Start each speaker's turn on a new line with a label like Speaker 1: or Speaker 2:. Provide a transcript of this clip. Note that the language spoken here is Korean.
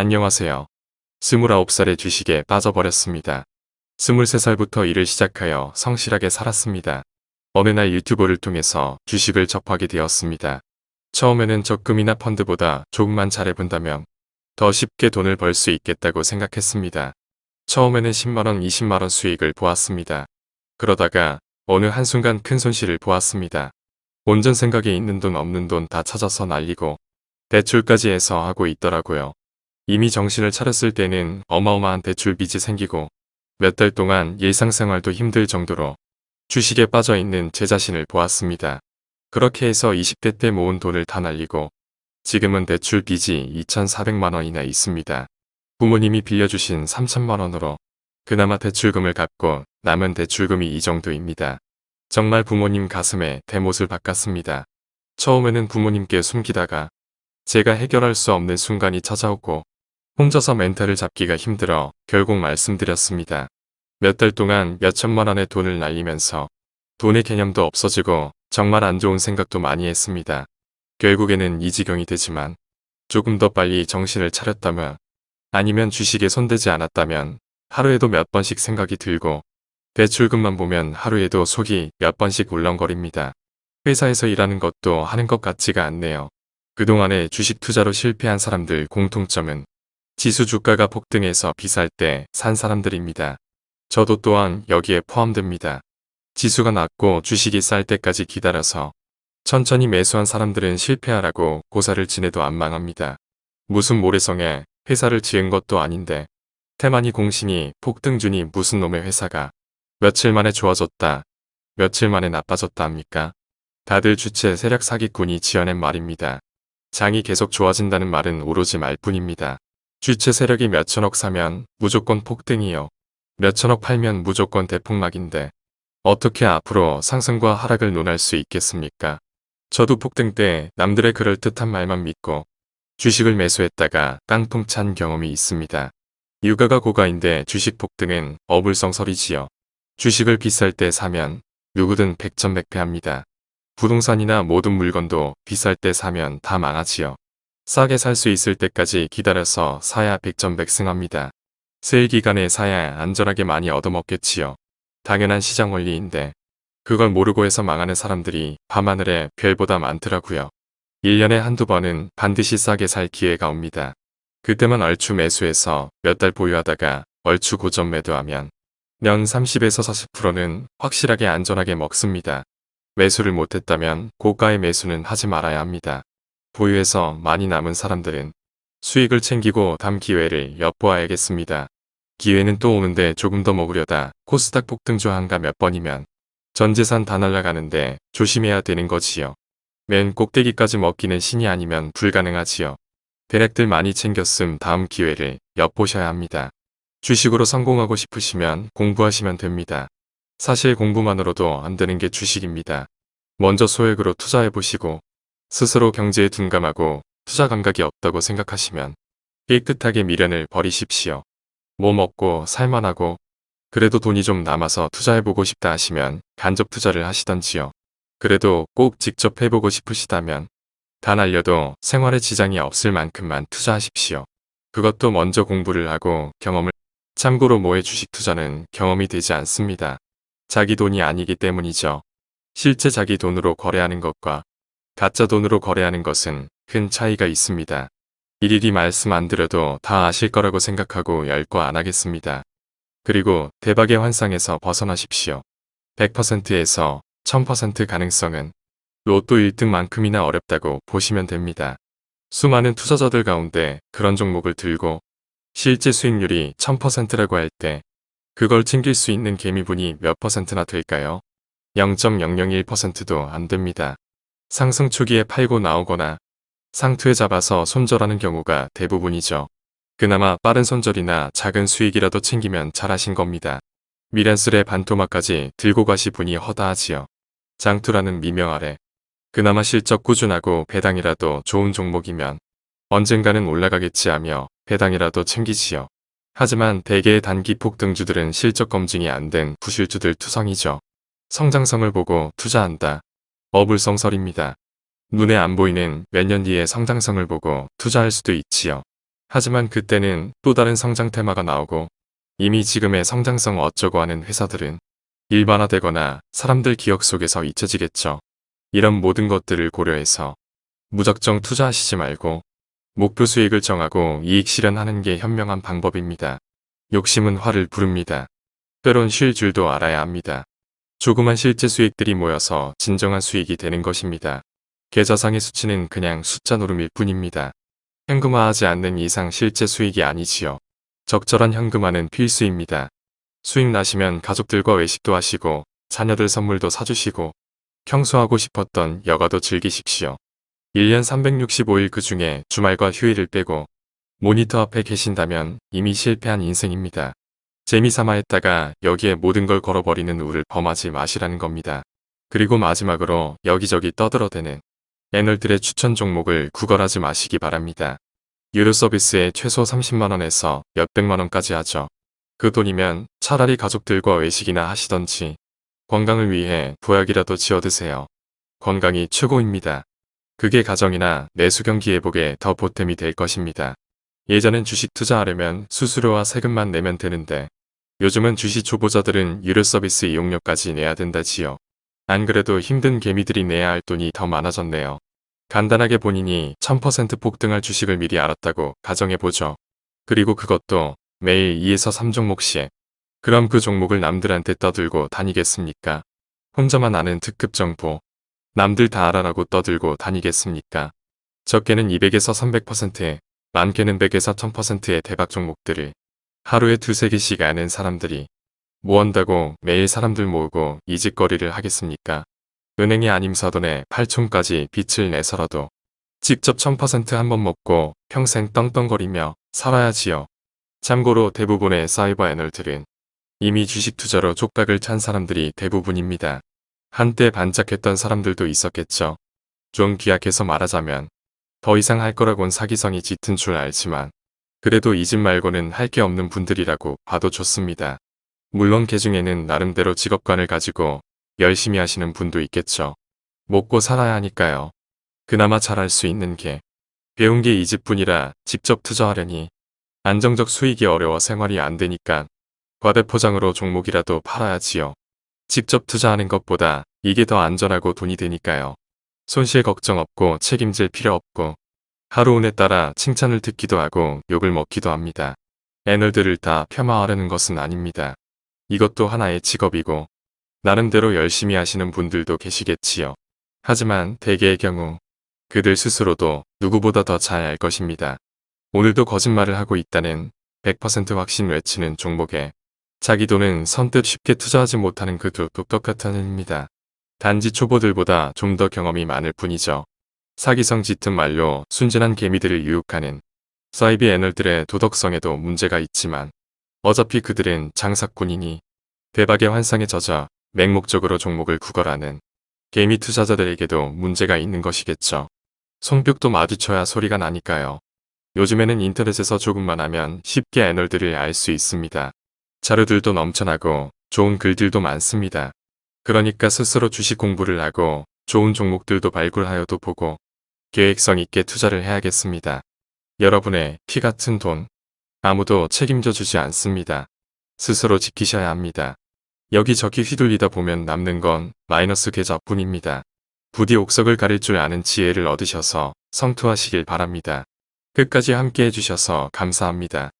Speaker 1: 안녕하세요. 29살의 주식에 빠져버렸습니다. 23살부터 일을 시작하여 성실하게 살았습니다. 어느 날 유튜브를 통해서 주식을 접하게 되었습니다. 처음에는 적금이나 펀드보다 조금만 잘해본다면 더 쉽게 돈을 벌 수 있겠다고 생각했습니다. 처음에는 10만원, 20만원 수익을 보았습니다. 그러다가 어느 한순간 큰 손실을 보았습니다. 온전 생각에 있는 돈 없는 돈 다 찾아서 날리고 대출까지 해서 하고 있더라고요. 이미 정신을 차렸을 때는 어마어마한 대출 빚이 생기고 몇 달 동안 일상생활도 힘들 정도로 주식에 빠져 있는 제 자신을 보았습니다. 그렇게 해서 20대 때 모은 돈을 다 날리고 지금은 대출 빚이 2,400만 원이나 있습니다. 부모님이 빌려주신 3천만 원으로 그나마 대출금을 갚고 남은 대출금이 이 정도입니다. 정말 부모님 가슴에 대못을 박았습니다. 처음에는 부모님께 숨기다가 제가 해결할 수 없는 순간이 찾아오고 혼자서 멘탈을 잡기가 힘들어 결국 말씀드렸습니다. 몇 달 동안 몇천만 원의 돈을 날리면서 돈의 개념도 없어지고 정말 안 좋은 생각도 많이 했습니다. 결국에는 이 지경이 되지만 조금 더 빨리 정신을 차렸다면 아니면 주식에 손대지 않았다면 하루에도 몇 번씩 생각이 들고 대출금만 보면 하루에도 속이 몇 번씩 울렁거립니다. 회사에서 일하는 것도 하는 것 같지가 않네요. 그동안에 주식 투자로 실패한 사람들 공통점은 지수 주가가 폭등해서 비쌀 때 산 사람들입니다. 저도 또한 여기에 포함됩니다. 지수가 낮고 주식이 쌀 때까지 기다려서 천천히 매수한 사람들은 실패하라고 고사를 지내도 안 망합니다. 무슨 모래성에 회사를 지은 것도 아닌데 태만이 공신이 폭등주니 무슨 놈의 회사가 며칠 만에 좋아졌다 며칠 만에 나빠졌다 합니까? 다들 주체 세력 사기꾼이 지어낸 말입니다. 장이 계속 좋아진다는 말은 오로지 말뿐입니다. 주체 세력이 몇천억 사면 무조건 폭등이요. 몇천억 팔면 무조건 대폭락인데 어떻게 앞으로 상승과 하락을 논할 수 있겠습니까? 저도 폭등 때 남들의 그럴듯한 말만 믿고 주식을 매수했다가 깡통 찬 경험이 있습니다. 유가가 고가인데 주식 폭등은 어불성설이지요. 주식을 비쌀 때 사면 누구든 백전백패합니다. 부동산이나 모든 물건도 비쌀 때 사면 다 망하지요. 싸게 살 수 있을 때까지 기다려서 사야 백전백승합니다. 세일 기간에 사야 안전하게 많이 얻어먹겠지요. 당연한 시장 원리인데 그걸 모르고 해서 망하는 사람들이 밤하늘에 별보다 많더라고요. 1년에 한두 번은 반드시 싸게 살 기회가 옵니다. 그때만 얼추 매수해서 몇 달 보유하다가 얼추 고점 매도하면 년 30에서 40%는 확실하게 안전하게 먹습니다. 매수를 못했다면 고가의 매수는 하지 말아야 합니다. 보유해서 많이 남은 사람들은 수익을 챙기고 담 기회를 엿보아야겠습니다. 기회는 또 오는데 조금 더 먹으려다 코스닥 폭등주 한가 몇 번이면 전 재산 다 날아가는데 조심해야 되는 거지요. 맨 꼭대기까지 먹기는 신이 아니면 불가능하지요. 대략들 많이 챙겼음 다음 기회를 엿보셔야 합니다. 주식으로 성공하고 싶으시면 공부하시면 됩니다. 사실 공부만으로도 안 되는 게 주식입니다. 먼저 소액으로 투자해보시고 스스로 경제에 둔감하고 투자 감각이 없다고 생각하시면 깨끗하게 미련을 버리십시오. 뭐 먹고 살만하고 그래도 돈이 좀 남아서 투자해보고 싶다 하시면 간접 투자를 하시던지요. 그래도 꼭 직접 해보고 싶으시다면 단 알려도 생활에 지장이 없을 만큼만 투자하십시오. 그것도 먼저 공부를 하고 경험을 참고로 모의 주식 투자는 경험이 되지 않습니다. 자기 돈이 아니기 때문이죠. 실제 자기 돈으로 거래하는 것과 가짜 돈으로 거래하는 것은 큰 차이가 있습니다. 일일이 말씀 안 드려도 다 아실 거라고 생각하고 열거 안 하겠습니다. 그리고 대박의 환상에서 벗어나십시오. 100%에서 1000% 가능성은 로또 1등만큼이나 어렵다고 보시면 됩니다. 수많은 투자자들 가운데 그런 종목을 들고 실제 수익률이 1000%라고 할 때 그걸 챙길 수 있는 개미분이 몇 퍼센트나 될까요? 0.001%도 안 됩니다. 상승 초기에 팔고 나오거나 상투에 잡아서 손절하는 경우가 대부분이죠. 그나마 빠른 손절이나 작은 수익이라도 챙기면 잘하신 겁니다. 미란슬의 반토막까지 들고 가시 분이 허다하지요. 장투라는 미명 아래 그나마 실적 꾸준하고 배당이라도 좋은 종목이면 언젠가는 올라가겠지 하며 배당이라도 챙기지요. 하지만 대개의 단기 폭등주들은 실적 검증이 안 된 부실주들 투성이죠. 성장성을 보고 투자한다. 어불성설입니다. 눈에 안 보이는 몇 년 뒤의 성장성을 보고 투자할 수도 있지요. 하지만 그때는 또 다른 성장 테마가 나오고 이미 지금의 성장성 어쩌고 하는 회사들은 일반화되거나 사람들 기억 속에서 잊혀지겠죠. 이런 모든 것들을 고려해서 무작정 투자하시지 말고 목표 수익을 정하고 이익 실현하는 게 현명한 방법입니다. 욕심은 화를 부릅니다. 때론 쉴 줄도 알아야 합니다. 조그만 실제 수익들이 모여서 진정한 수익이 되는 것입니다. 계좌상의 수치는 그냥 숫자 노름일 뿐입니다. 현금화하지 않는 이상 실제 수익이 아니지요. 적절한 현금화는 필수입니다. 수익 나시면 가족들과 외식도 하시고 자녀들 선물도 사주시고 평소 하고 싶었던 여가도 즐기십시오. 1년 365일 그 중에 주말과 휴일을 빼고 모니터 앞에 계신다면 이미 실패한 인생입니다. 재미삼아 했다가 여기에 모든 걸 걸어버리는 우를 범하지 마시라는 겁니다. 그리고 마지막으로 여기저기 떠들어대는 애널들의 추천 종목을 구걸하지 마시기 바랍니다. 유료 서비스에 최소 30만원에서 몇백만원까지 하죠. 그 돈이면 차라리 가족들과 외식이나 하시던지 건강을 위해 보약이라도 지어드세요. 건강이 최고입니다. 그게 가정이나 내수 경기 회복에 더 보탬이 될 것입니다. 예전엔 주식 투자하려면 수수료와 세금만 내면 되는데 요즘은 주식 초보자들은 유료 서비스 이용료까지 내야 된다지요. 안 그래도 힘든 개미들이 내야 할 돈이 더 많아졌네요. 간단하게 본인이 1000% 폭등할 주식을 미리 알았다고 가정해보죠. 그리고 그것도 매일 2에서 3종목씩. 그럼 그 종목을 남들한테 떠들고 다니겠습니까? 혼자만 아는 특급 정보. 남들 다 알아라고 떠들고 다니겠습니까? 적게는 200에서 300%, 많게는 100에서 1000%의 대박 종목들을 하루에 두세 개씩 아는 사람들이 뭐 한다고 매일 사람들 모으고 이직거리를 하겠습니까? 은행이 아님 사돈에 8촌까지 빚을 내서라도 직접 1000%한 번 먹고 평생 떵떵거리며 살아야지요. 참고로 대부분의 사이버 애널들은 이미 주식 투자로 족박을 찬 사람들이 대부분입니다. 한때 반짝했던 사람들도 있었겠죠. 좀 기약해서 말하자면 더 이상 할 거라곤 사기성이 짙은 줄 알지만 그래도 이 집 말고는 할 게 없는 분들이라고 봐도 좋습니다. 물론 개 중에는 나름대로 직업관을 가지고 열심히 하시는 분도 있겠죠. 먹고 살아야 하니까요. 그나마 잘할 수 있는 게 배운 게 이 집뿐이라 직접 투자하려니 안정적 수익이 어려워 생활이 안 되니까 과대포장으로 종목이라도 팔아야지요. 직접 투자하는 것보다 이게 더 안전하고 돈이 되니까요. 손실 걱정 없고 책임질 필요 없고 하루 운에 따라 칭찬을 듣기도 하고 욕을 먹기도 합니다. 애널들을 다 폄하하려는 것은 아닙니다. 이것도 하나의 직업이고 나름대로 열심히 하시는 분들도 계시겠지요. 하지만 대개의 경우 그들 스스로도 누구보다 더 잘 알 것입니다. 오늘도 거짓말을 하고 있다는 100% 확신 외치는 종목에 자기 돈은 선뜻 쉽게 투자하지 못하는 그도 똑똑같은 일입니다. 단지 초보들보다 좀 더 경험이 많을 뿐이죠. 사기성 짙은 말로 순진한 개미들을 유혹하는 사이비 애널들의 도덕성에도 문제가 있지만 어차피 그들은 장사꾼이니 대박의 환상에 젖어 맹목적으로 종목을 구걸하는 개미 투자자들에게도 문제가 있는 것이겠죠. 손뼉도 마주쳐야 소리가 나니까요. 요즘에는 인터넷에서 조금만 하면 쉽게 애널들을 알 수 있습니다. 자료들도 넘쳐나고 좋은 글들도 많습니다. 그러니까 스스로 주식 공부를 하고 좋은 종목들도 발굴하여도 보고 계획성 있게 투자를 해야겠습니다. 여러분의 피 같은 돈 아무도 책임져 주지 않습니다. 스스로 지키셔야 합니다. 여기저기 휘둘리다 보면 남는 건 마이너스 계좌뿐입니다. 부디 옥석을 가릴 줄 아는 지혜를 얻으셔서 성투하시길 바랍니다. 끝까지 함께 해주셔서 감사합니다.